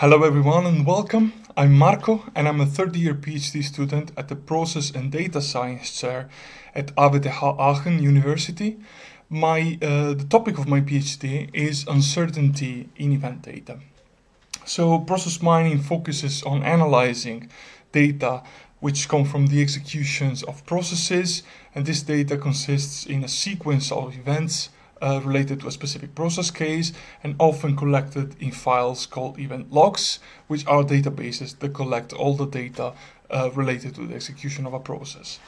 Hello everyone and welcome. I'm Marco and I'm a third year PhD student at the Process and Data Science Chair at RWTH Aachen University. My, uh, the topic of my PhD is uncertainty in event data. So process mining focuses on analyzing data which come from the executions of processes and this data consists in a sequence of events uh, related to a specific process case and often collected in files called event logs, which are databases that collect all the data uh, related to the execution of a process.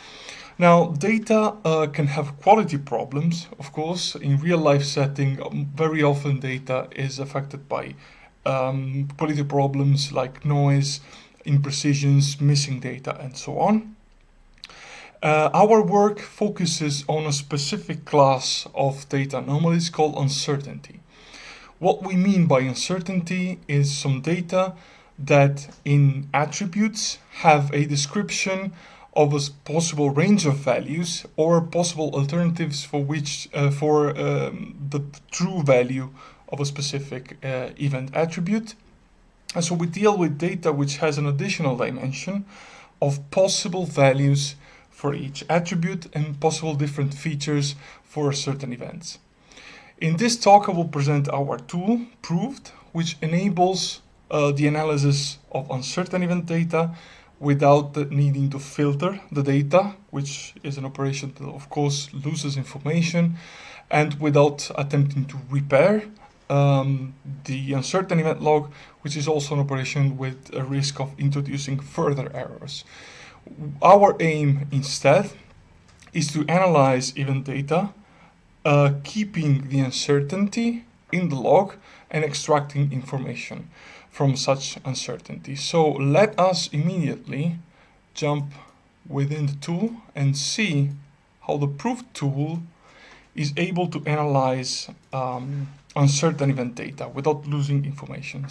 Now, data uh, can have quality problems, of course. In real life setting, um, very often data is affected by um, quality problems like noise, imprecisions, missing data, and so on. Uh, our work focuses on a specific class of data anomalies called uncertainty. What we mean by uncertainty is some data that in attributes have a description of a possible range of values or possible alternatives for which uh, for um, the true value of a specific uh, event attribute. And so we deal with data which has an additional dimension of possible values for each attribute and possible different features for certain events. In this talk I will present our tool, Proved, which enables uh, the analysis of uncertain event data without needing to filter the data, which is an operation that of course loses information, and without attempting to repair um, the uncertain event log, which is also an operation with a risk of introducing further errors. Our aim instead is to analyze event data, uh, keeping the uncertainty in the log and extracting information from such uncertainty. So let us immediately jump within the tool and see how the Proved tool is able to analyze um, uncertain event data without losing information.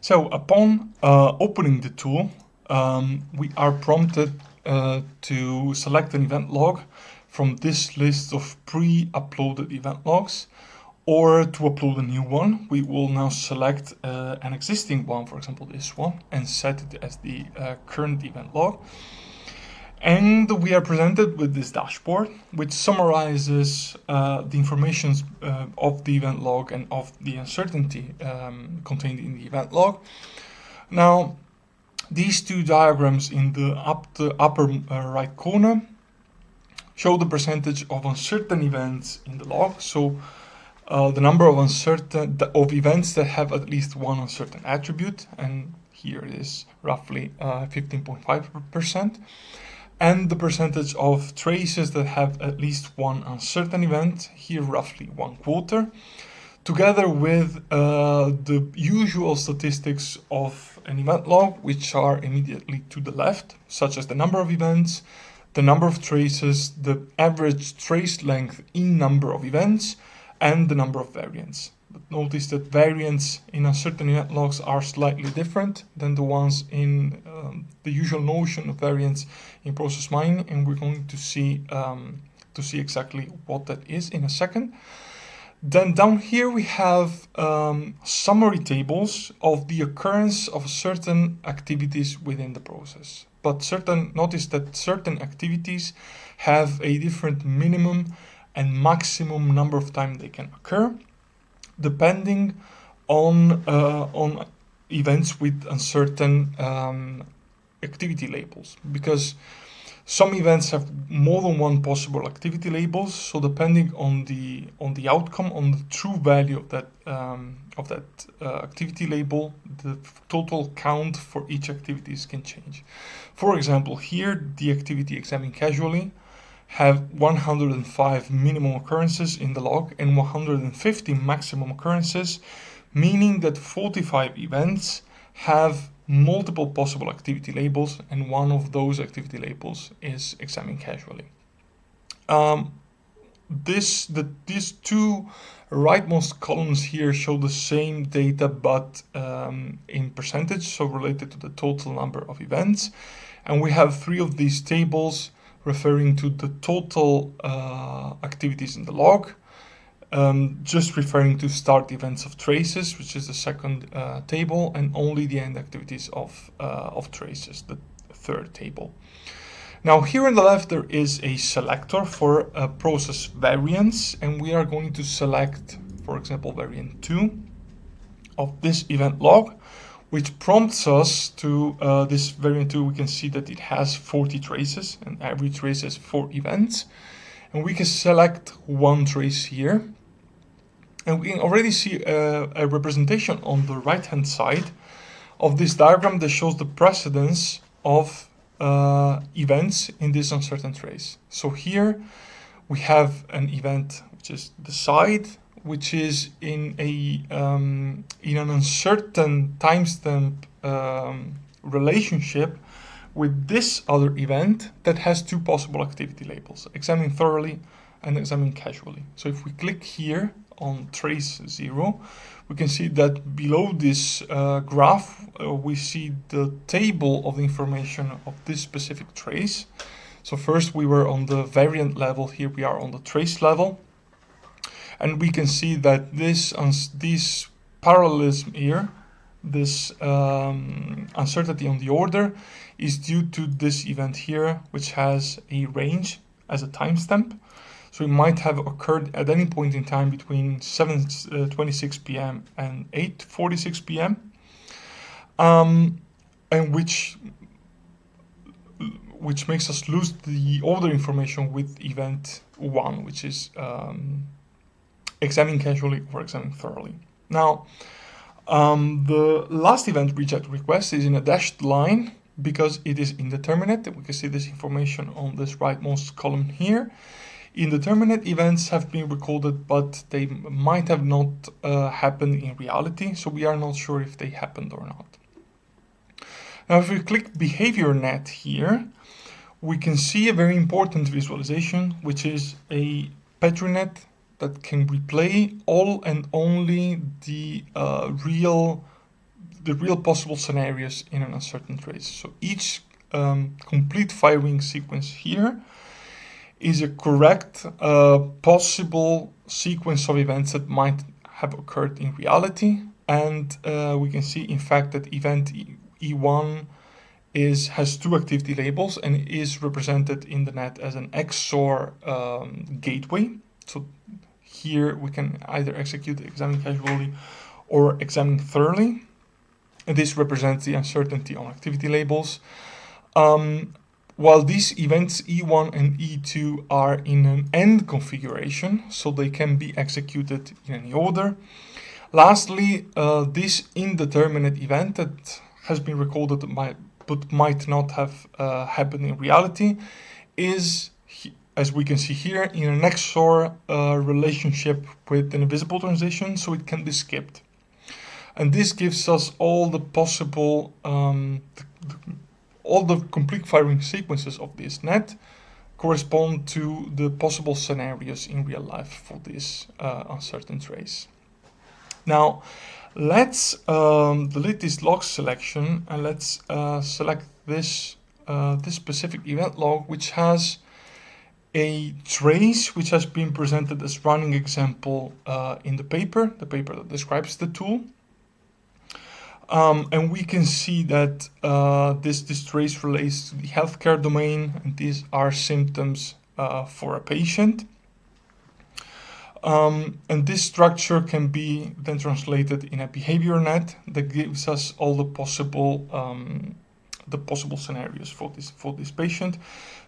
So upon uh, opening the tool, um, we are prompted uh, to select an event log from this list of pre-uploaded event logs. Or to upload a new one we will now select uh, an existing one for example this one and set it as the uh, current event log. And we are presented with this dashboard which summarizes uh, the information uh, of the event log and of the uncertainty um, contained in the event log. Now these two diagrams in the, up the upper uh, right corner show the percentage of uncertain events in the log. So uh, the number of uncertain of events that have at least one uncertain attribute, and here it is roughly 15.5%, uh, and the percentage of traces that have at least one uncertain event, here roughly one quarter together with uh, the usual statistics of an event log, which are immediately to the left, such as the number of events, the number of traces, the average trace length in number of events, and the number of variants. But notice that variants in uncertain event logs are slightly different than the ones in um, the usual notion of variants in process mining, and we're going to see um, to see exactly what that is in a second. Then down here we have um, summary tables of the occurrence of certain activities within the process. But certain notice that certain activities have a different minimum and maximum number of time they can occur, depending on uh, on events with uncertain um, activity labels. Because some events have more than one possible activity labels, so depending on the on the outcome, on the true value of that um, of that uh, activity label, the total count for each activities can change. For example, here the activity examined casually have 105 minimum occurrences in the log and 150 maximum occurrences, meaning that 45 events have multiple possible activity labels and one of those activity labels is examined casually. Um, this the these two rightmost columns here show the same data but um, in percentage so related to the total number of events and we have three of these tables referring to the total uh, activities in the log um, just referring to start events of traces, which is the second uh, table, and only the end activities of, uh, of traces, the third table. Now here on the left there is a selector for a process variants and we are going to select for example variant 2 of this event log which prompts us to uh, this variant 2 we can see that it has 40 traces and every trace has 4 events and we can select one trace here and we can already see a, a representation on the right hand side of this diagram that shows the precedence of uh, events in this uncertain trace. So here we have an event which is the side, which is in a um, in an uncertain timestamp um, relationship with this other event that has two possible activity labels, examine thoroughly and examine casually. So if we click here on trace zero, we can see that below this uh, graph, uh, we see the table of the information of this specific trace. So first we were on the variant level, here we are on the trace level. And we can see that this, this parallelism here, this um, uncertainty on the order, is due to this event here, which has a range as a timestamp. So it might have occurred at any point in time between 7.26 uh, p.m. and 8.46 p.m. Um, and which which makes us lose the order information with event 1, which is um, examine casually or examine thoroughly. Now, um, the last event reject request is in a dashed line because it is indeterminate. We can see this information on this rightmost column here. Indeterminate events have been recorded, but they might have not uh, happened in reality, so we are not sure if they happened or not. Now, if we click Behavior Net here, we can see a very important visualization, which is a PetriNet that can replay all and only the uh, real the real possible scenarios in an uncertain trace. So each um, complete firing sequence here is a correct uh, possible sequence of events that might have occurred in reality. And uh, we can see, in fact, that event E1 is has two activity labels and is represented in the net as an XOR um, gateway. So here we can either execute examine casually or examine thoroughly. And this represents the uncertainty on activity labels. Um, while these events E1 and E2 are in an AND configuration, so they can be executed in any order. Lastly, uh, this indeterminate event that has been recorded but might not have uh, happened in reality is, as we can see here, in an XOR uh, relationship with an invisible transition, so it can be skipped. And this gives us all the possible um, all the complete firing sequences of this net correspond to the possible scenarios in real life for this uh, uncertain trace. Now, let's um, delete this log selection and let's uh, select this, uh, this specific event log, which has a trace which has been presented as running example uh, in the paper, the paper that describes the tool. Um, and we can see that uh, this, trace relates to the healthcare domain, and these are symptoms uh, for a patient. Um, and this structure can be then translated in a behavior net that gives us all the possible um, the possible scenarios for this for this patient.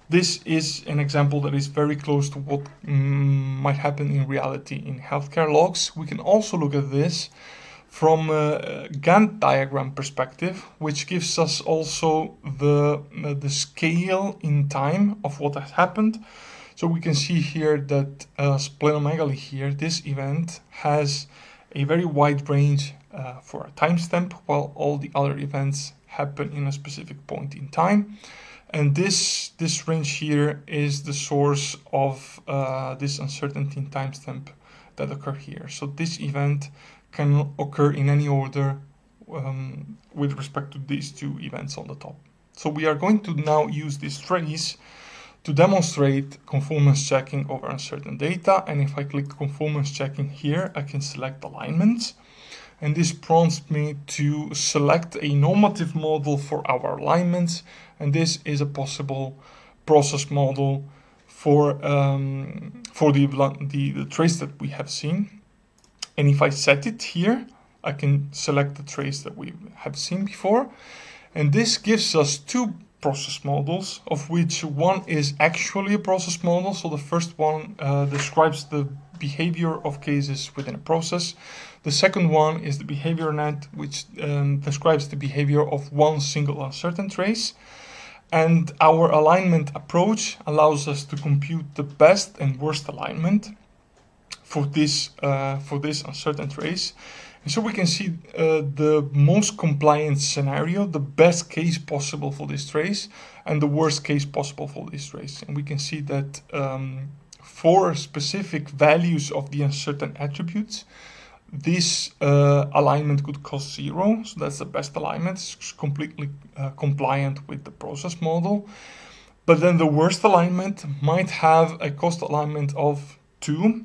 This is an example that is very close to what mm, might happen in reality in healthcare logs. We can also look at this from a Gantt diagram perspective, which gives us also the, uh, the scale in time of what has happened. So we can see here that uh, splenomegaly here, this event has a very wide range uh, for a timestamp, while all the other events happen in a specific point in time. And this, this range here is the source of uh, this uncertainty in timestamp that occur here. So this event can occur in any order um, with respect to these two events on the top. So we are going to now use this trace to demonstrate conformance checking over uncertain data. And if I click conformance checking here, I can select alignments. And this prompts me to select a normative model for our alignments. And this is a possible process model for, um, for the, the, the trace that we have seen. And if I set it here, I can select the trace that we have seen before. And this gives us two process models, of which one is actually a process model. So the first one uh, describes the behavior of cases within a process. The second one is the behavior net, which um, describes the behavior of one single uncertain trace. And our alignment approach allows us to compute the best and worst alignment for this, uh, for this uncertain trace. And so we can see uh, the most compliant scenario, the best case possible for this trace, and the worst case possible for this trace. And we can see that um, for specific values of the uncertain attributes, this uh, alignment could cost zero. So that's the best alignment. It's completely uh, compliant with the process model. But then the worst alignment might have a cost alignment of two,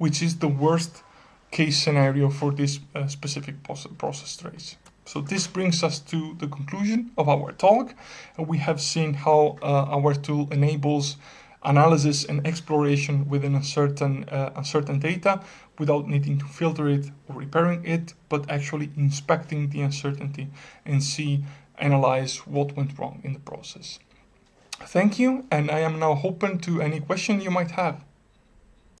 which is the worst case scenario for this uh, specific process trace. So this brings us to the conclusion of our talk. We have seen how uh, our tool enables analysis and exploration within a certain, uh, uncertain data without needing to filter it or repairing it, but actually inspecting the uncertainty and see, analyze what went wrong in the process. Thank you, and I am now open to any question you might have.